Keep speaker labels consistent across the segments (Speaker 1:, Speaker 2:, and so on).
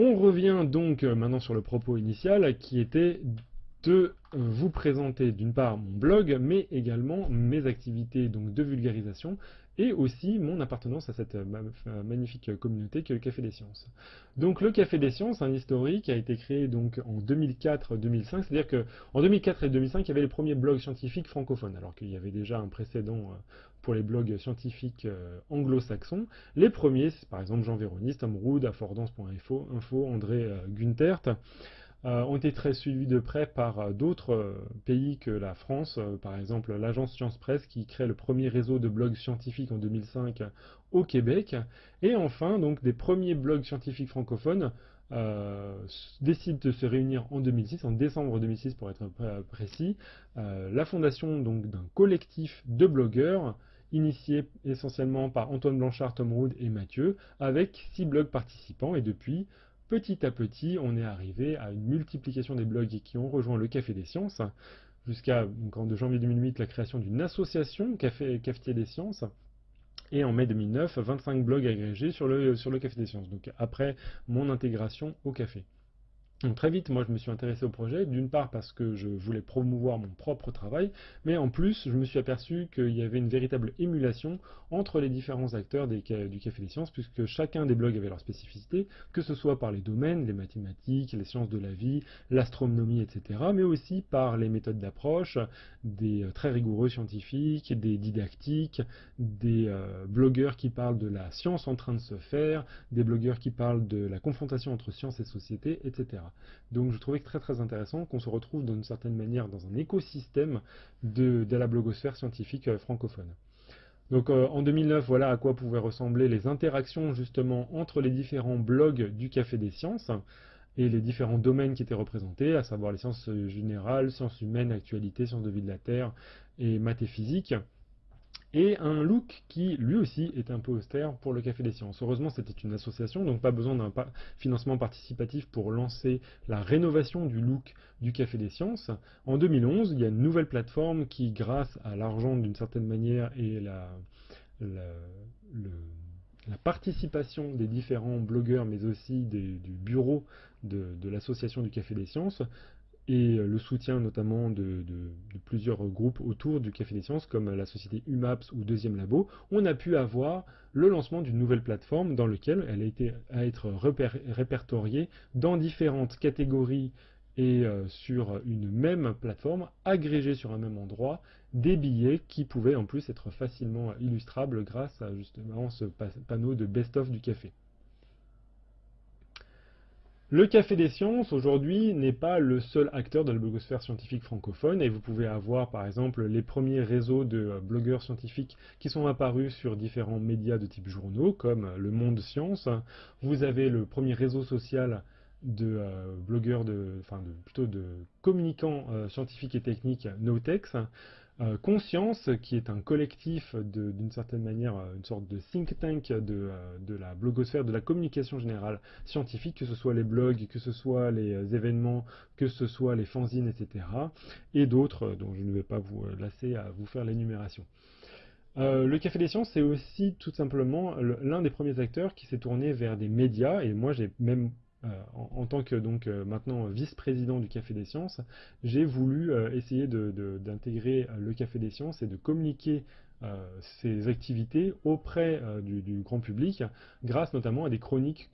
Speaker 1: On revient donc euh, maintenant sur le propos initial qui était de vous présenter d'une part mon blog, mais également mes activités donc de vulgarisation et aussi mon appartenance à cette euh, magnifique communauté que le Café des Sciences. Donc le Café des Sciences, un historique, a été créé donc en 2004-2005, c'est-à-dire qu'en 2004 et 2005, il y avait les premiers blogs scientifiques francophones, alors qu'il y avait déjà un précédent pour les blogs scientifiques euh, anglo-saxons. Les premiers, c'est par exemple Jean Véroniste, Tom Rood, Affordance.info, Info, André euh, Guntert, euh, ont été très suivis de près par d'autres pays que la France, par exemple l'agence Science Presse qui crée le premier réseau de blogs scientifiques en 2005 au Québec, et enfin donc des premiers blogs scientifiques francophones décident de se réunir en 2006, en décembre 2006 pour être précis, la fondation donc d'un collectif de blogueurs initié essentiellement par Antoine Blanchard, Tom Rood et Mathieu, avec six blogs participants, et depuis, petit à petit, on est arrivé à une multiplication des blogs qui ont rejoint le Café des Sciences, jusqu'à, en janvier 2008, la création d'une association, Café, Cafetier des Sciences, et en mai 2009, 25 blogs agrégés sur le Café des Sciences, donc après mon intégration au café. Donc très vite, moi je me suis intéressé au projet, d'une part parce que je voulais promouvoir mon propre travail, mais en plus je me suis aperçu qu'il y avait une véritable émulation entre les différents acteurs du Café des Sciences, puisque chacun des blogs avait leur spécificité, que ce soit par les domaines, les mathématiques, les sciences de la vie, l'astronomie, etc., mais aussi par les méthodes d'approche, des euh, très rigoureux scientifiques, des didactiques, des euh, blogueurs qui parlent de la science en train de se faire, des blogueurs qui parlent de la confrontation entre science et société, etc. Donc je trouvais très très intéressant qu'on se retrouve d'une certaine manière dans un écosystème de, la blogosphère scientifique euh, francophone. Donc euh, en 2009, voilà à quoi pouvaient ressembler les interactions justement entre les différents blogs du Café des Sciences et les différents domaines qui étaient représentés, à savoir les sciences générales, sciences humaines, actualité, sciences de vie de la Terre et maths et et un look qui lui aussi est un peu austère pour le Café des Sciences. Heureusement c'était une association, donc pas besoin d'un financement participatif pour lancer la rénovation du look du Café des Sciences. En 2011, il y a une nouvelle plateforme qui, grâce à l'argent d'une certaine manière et la, participation des différents blogueurs, mais aussi du bureau de l'association du Café des Sciences, et euh, le soutien notamment de, plusieurs groupes autour du Café des Sciences, comme la société UMAPS ou Deuxième Labo, on a pu avoir le lancement d'une nouvelle plateforme dans laquelle elle a été à être répertoriée dans différentes catégories et euh, sur une même plateforme, agrégée sur un même endroit, des billets qui pouvaient en plus être facilement illustrables grâce à justement ce panneau de best-of du café. Le Café des Sciences, aujourd'hui, n'est pas le seul acteur de la blogosphère scientifique francophone, et vous pouvez avoir, par exemple, les premiers réseaux de euh, blogueurs scientifiques qui sont apparus sur différents médias de type journaux, comme Le Monde Science. Vous avez le premier réseau social de euh, blogueurs, de, enfin plutôt de communicants euh, scientifiques et techniques Notex. Euh, Conscience, qui est un collectif d'une certaine manière, euh, une sorte de think tank euh, de, la blogosphère, de la communication générale scientifique, que ce soit les blogs, que ce soit les événements, que ce soit les fanzines, etc. Et d'autres dont je ne vais pas vous lasser à vous faire l'énumération. le Café des Sciences, c'est aussi tout simplement l'un des premiers acteurs qui s'est tourné vers des médias, et moi j'ai même euh, en, tant que donc euh, maintenant vice-président du Café des Sciences, j'ai voulu euh, essayer d'intégrer le Café des Sciences et de communiquer ces activités auprès du, grand public, grâce notamment à des chroniques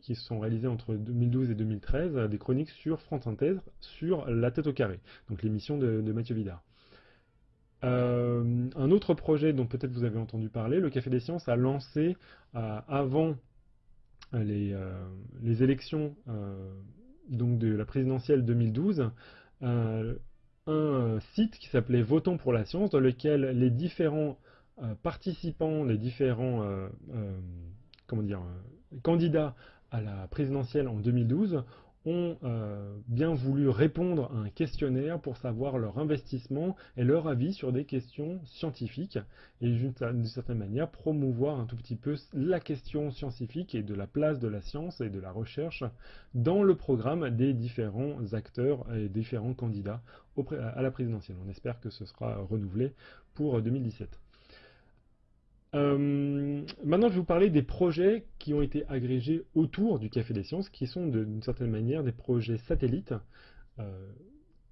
Speaker 1: qui sont réalisées entre 2012 et 2013, des chroniques sur France Inter, sur La tête au carré, donc l'émission de, Mathieu Vidard. un autre projet dont peut-être vous avez entendu parler, le Café des Sciences a lancé avant euh, les, élections euh, donc de la présidentielle 2012, euh, un site qui s'appelait Votons pour la science, dans lequel les différents participants, les différents comment dire, candidats à la présidentielle en 2012
Speaker 2: ont euh, bien voulu répondre à un questionnaire pour savoir leur investissement et leur avis sur des questions scientifiques et d'une certaine manière promouvoir un tout petit peu la question scientifique et de la place de la science et de la recherche dans le programme des différents acteurs et différents candidats à la présidentielle. On espère que ce sera renouvelé pour 2017. Euh, maintenant, je vais vous parler des projets qui ont été agrégés autour du Café des Sciences, qui sont d'une certaine manière des projets satellites, euh,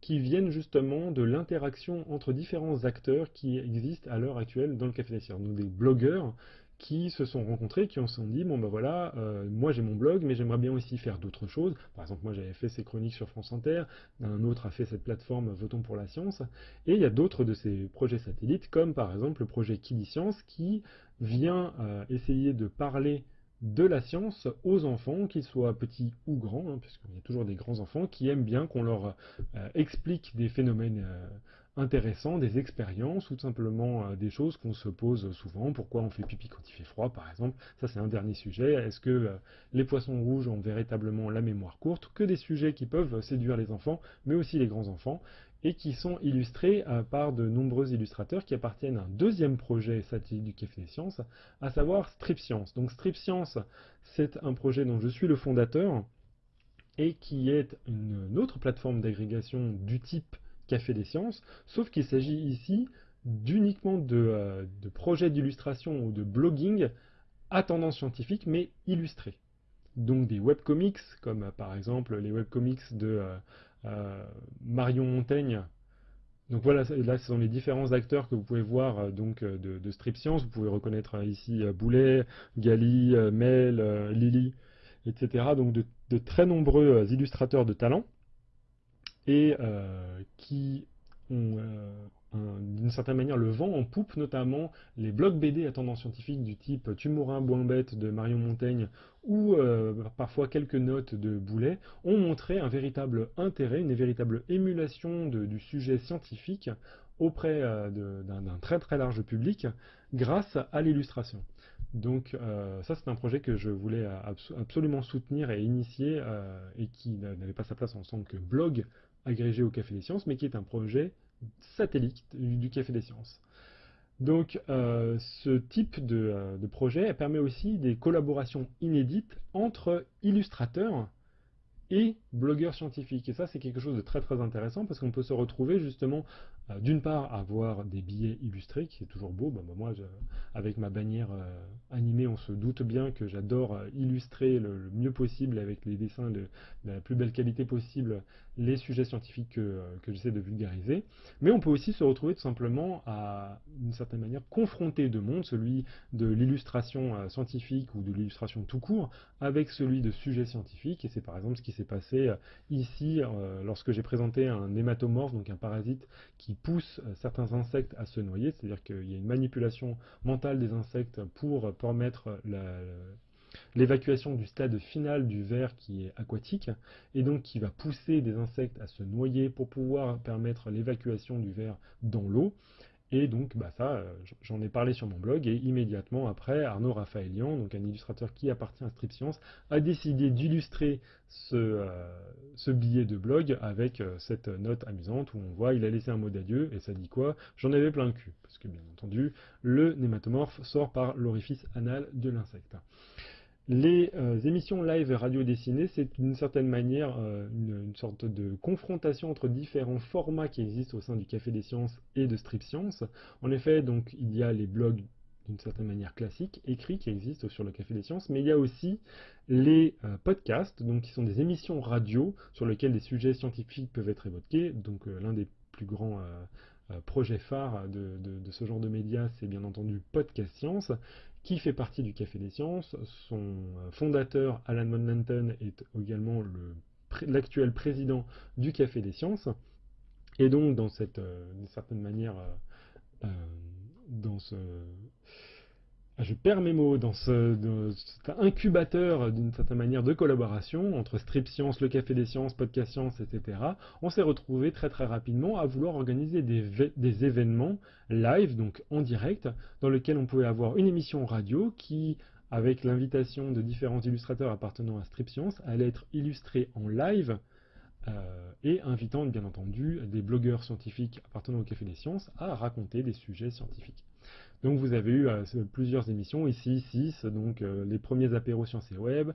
Speaker 2: qui viennent justement de l'interaction entre différents acteurs qui existent à l'heure actuelle dans le Café des Sciences. Donc des blogueurs qui se sont rencontrés, qui ont se sont dit, bon ben voilà, euh, moi j'ai mon blog, mais j'aimerais bien aussi faire d'autres choses. Par exemple, moi j'avais fait ces chroniques sur France Inter, un autre a fait cette plateforme Votons pour la science, et il y a d'autres de ces projets satellites, comme par exemple le projet Science, qui vient euh, essayer de parler de la science aux enfants, qu'ils soient petits ou grands, hein, puisqu'il y a toujours des grands enfants qui aiment bien qu'on leur euh, explique des phénomènes intéressants, des expériences ou tout simplement euh, des choses qu'on se pose souvent. Pourquoi on fait pipi quand il fait froid, par exemple? Ça, c'est un dernier sujet. Est-ce que euh, les poissons rouges ont véritablement la mémoire courte? Que des sujets qui peuvent séduire les enfants, mais aussi les grands-enfants, et qui sont illustrés euh, par de nombreux illustrateurs qui appartiennent à un deuxième projet satellite du Café des Sciences, à savoir Strip Science. Donc Strip Science, c'est un projet dont je suis le fondateur, et qui est une autre plateforme d'agrégation du type Café des Sciences, sauf qu'il s'agit ici d'uniquement de, euh, projets d'illustration ou de blogging à tendance scientifique, mais illustrés. Donc des webcomics, comme euh, par exemple les webcomics de euh, Marion Montaigne. Donc voilà, là ce sont les différents acteurs que vous pouvez voir donc de, Strip Science. Vous pouvez reconnaître ici Boulet, Gali, Mel, Lily, etc. Donc de très nombreux illustrateurs de talent et euh, qui ont euh, d'une certaine manière le vent en poupe, notamment les blogs BD à tendance scientifique du type Tumorin Boimbette de Marion Montaigne ou euh, parfois quelques notes de Boulet, ont montré un véritable intérêt, une véritable émulation du sujet scientifique auprès d'un très très large public grâce à l'illustration. Donc ça c'est un projet que je voulais absolument soutenir et initier et qui n'avait pas sa place en tant que blog agrégé au Café des Sciences, mais qui est un projet satellite du Café des Sciences. Donc euh, ce type de, euh, de, projet permet aussi des collaborations inédites entre illustrateurs et blogueurs scientifiques. Et ça, c'est quelque chose de très très intéressant parce qu'on peut se retrouver justement, d'une part, avoir des billets illustrés, qui est toujours beau. Bah, bah, moi, avec ma bannière euh, animée, on se doute bien que j'adore euh, illustrer le, mieux possible avec les dessins de, la plus belle qualité possible les sujets scientifiques que, j'essaie de vulgariser. Mais on peut aussi se retrouver tout simplement à, d'une certaine manière, confronter deux mondes, celui de l'illustration scientifique ou de l'illustration tout court, avec celui de sujets scientifiques. Et c'est par exemple ce qui s'est passé euh, ici euh, lorsque j'ai présenté un hématomorphe, donc un parasite qui pousse euh, certains insectes à se noyer, c'est-à-dire qu'il y a une manipulation mentale des insectes pour permettre l'évacuation du stade final du ver qui est aquatique, et donc qui va pousser des insectes à se noyer pour pouvoir permettre l'évacuation du ver dans l'eau. Et donc, bah ça, euh, j'en ai parlé sur mon blog, et immédiatement après, Arnaud Raphaëlian, donc un illustrateur qui appartient à Strip Science, a décidé d'illustrer ce, euh, billet de blog avec euh, cette note amusante où on voit, il a laissé un mot d'adieu, et ça dit quoi? J'en avais plein le cul, parce que bien entendu, le nématomorphe sort par l'orifice anal de l'insecte. Les euh, émissions live radio dessinées, c'est d'une certaine manière euh, une, sorte de confrontation entre différents formats qui existent au sein du Café des Sciences et de Strip Science. En effet, donc il y a les blogs d'une certaine manière classiques, écrits, qui existent sur le Café des Sciences, mais il y a aussi les euh, podcasts, donc qui sont des émissions radio sur lesquelles des sujets scientifiques peuvent être évoqués. Donc l'un des plus grands projets phares de, de, ce genre de médias, c'est bien entendu Podcast Science, qui fait partie du Café des Sciences. Son euh, fondateur, Alan Monlanton, est également l'actuel président du Café des Sciences. Et donc, dans cette, euh, certaine manière, euh, dans ce, je perds mes mots, dans, ce, cet incubateur d'une certaine manière de collaboration entre Strip Science, le Café des Sciences, Podcast Science, etc., on s'est retrouvé très très rapidement à vouloir organiser des, événements live, donc en direct, dans lesquels on pouvait avoir une émission radio qui
Speaker 1: avec l'invitation de différents illustrateurs appartenant à Strip Science, allait être illustré en live euh, et invitant bien entendu des blogueurs scientifiques appartenant au Café des Sciences à raconter des sujets scientifiques. Donc vous avez eu euh, plusieurs émissions, ici 6, donc euh, les premiers apéros sciences et web,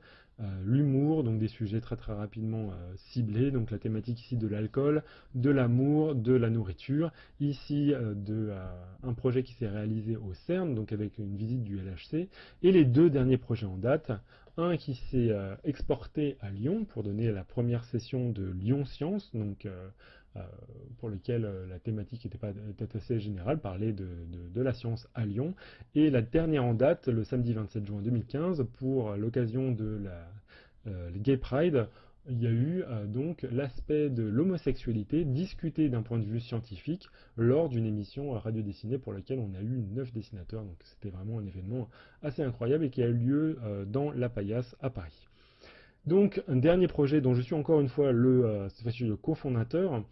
Speaker 1: l'humour, donc des sujets très très rapidement ciblés, donc la thématique ici de l'alcool, de l'amour, de la nourriture, ici de un projet qui s'est réalisé au CERN, donc avec une visite du LHC, et les deux derniers projets en date, un qui s'est euh, exporté à Lyon pour donner la première session de Lyon Science, donc euh, euh, pour lequel la thématique était, pas, assez générale, parler de, de, la science à Lyon. Et la dernière en date, le samedi 27 juin 2015, pour l'occasion de la Gay Pride, il y a eu euh, donc l'aspect de l'homosexualité discuté d'un point de vue scientifique lors d'une émission radio dessinée pour laquelle on a eu neuf dessinateurs. Donc c'était vraiment un événement assez incroyable et qui a eu lieu euh, dans La Paillasse à Paris. Donc un dernier projet dont je suis encore une fois le, euh, le cofondateur,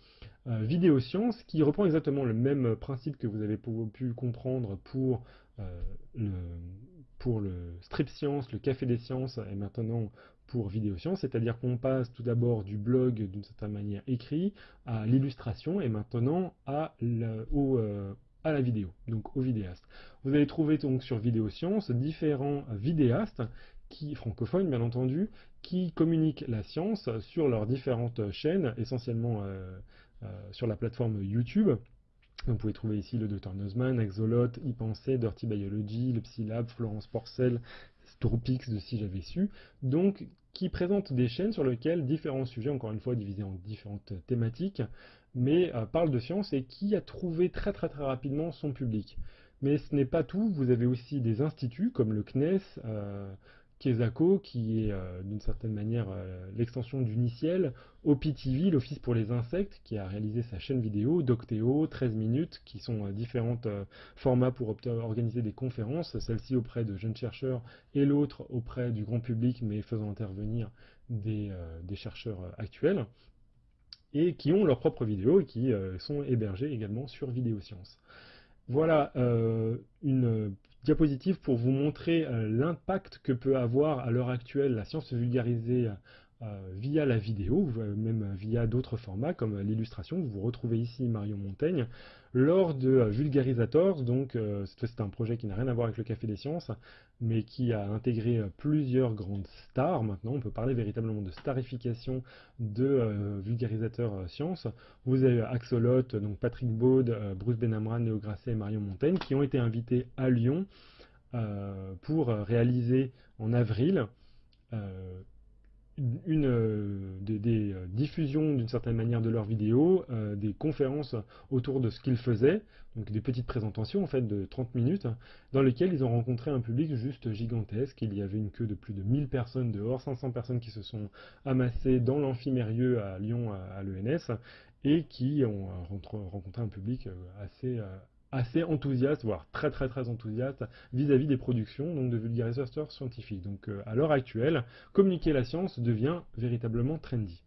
Speaker 1: Vidéosciences, qui reprend exactement le même principe que vous avez pu comprendre pour le, pour le Strip Science, le Café des Sciences et maintenant pour Vidéosciences, c'est-à-dire qu'on passe tout d'abord du blog d'une certaine manière écrit à l'illustration et maintenant à la, euh, vidéo, donc au vidéaste. Vous allez trouver donc sur Vidéosciences différents vidéastes qui, francophones bien entendu, qui communiquent la science sur leurs différentes chaînes, essentiellement euh, euh, sur la plateforme YouTube. Vous pouvez trouver ici le Dr Nozman, Exolot, e Dirty Biology, le Psylab, Florence Porcel, Stropix de Si j'avais su, donc qui présente des chaînes sur lesquelles différents sujets, encore une fois divisés en différentes thématiques, mais euh, parlent de science et qui a trouvé très très très rapidement son public. Mais ce n'est pas tout, vous avez aussi des instituts comme le CNES, Kesako, qui est euh, d'une certaine manière euh, l'extension d'Uniciel, OPTV, l'Office pour les insectes, qui a réalisé sa chaîne vidéo, Docteo, 13 minutes, qui sont euh, différents formats pour organiser des conférences, celle-ci auprès de jeunes chercheurs et l'autre auprès du grand public, mais faisant intervenir des, chercheurs actuels, et qui ont leurs propres vidéos et qui sont hébergées également sur Vidéosciences. Voilà une diapositive pour vous montrer euh, l'impact que peut avoir à l'heure actuelle la science vulgarisée via la vidéo, même via d'autres formats comme l'illustration. Vous retrouvez ici Marion Montaigne lors de euh, Vulgarisators, donc c'est un projet qui n'a rien à voir avec le Café des Sciences, mais qui a intégré plusieurs grandes stars. Maintenant, on peut parler véritablement de starification de vulgarisateurs sciences. Vous avez Axolot, donc Patrick Baud, Bruce Benamran, Léo Grasset et Marion Montaigne, qui ont été invités à Lyon pour réaliser en avril une, euh, des, euh, diffusions d'une certaine manière de leurs vidéos, euh, des conférences autour de ce qu'ils faisaient, donc des petites présentations en fait de 30 minutes, dans lesquelles ils ont rencontré un public juste gigantesque. Il y avait une queue de plus de 1000 personnes dehors, 500 personnes qui se sont amassées dans l'amphimérieux à Lyon à, l'ENS et qui ont rencontré un public assez, assez enthousiaste, voire très très très enthousiaste vis-à-vis des productions donc de vulgarisateurs scientifiques. Donc euh, à l'heure actuelle, communiquer la science devient véritablement trendy.